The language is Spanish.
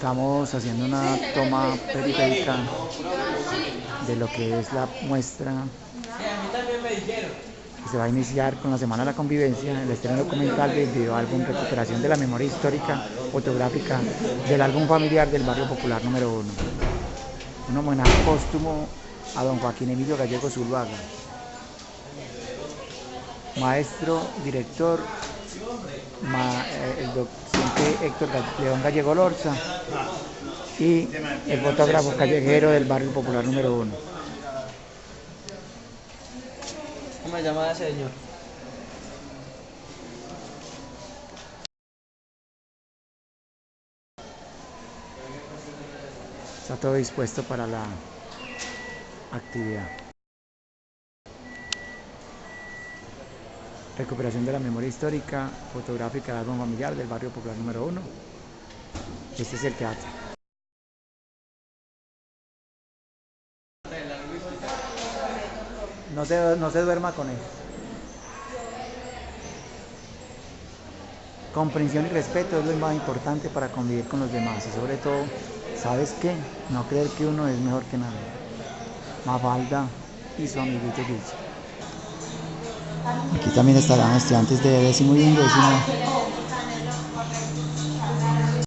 Estamos haciendo una toma periférica de lo que es la muestra que se va a iniciar con la Semana de la Convivencia, el estreno documental del videoálbum Recuperación de la Memoria Histórica Fotográfica del álbum familiar del Barrio Popular número 1. Un homenaje póstumo a don Joaquín Emilio Gallego Zuluaga, maestro, director, eh, el docente Héctor León Gallego Lorza y el fotógrafo callejero del barrio popular número uno. ¿Cómo se llama ese señor? Está todo dispuesto para la actividad. Recuperación de la memoria histórica, fotográfica del álbum familiar del barrio popular número uno. Este es el teatro. No se, no se duerma con él. Comprensión y respeto es lo más importante para convivir con los demás y sobre todo, ¿sabes qué? No creer que uno es mejor que nadie. Mafalda y su amiguito Guille. Aquí también estarán estudiantes de décimo y undécimo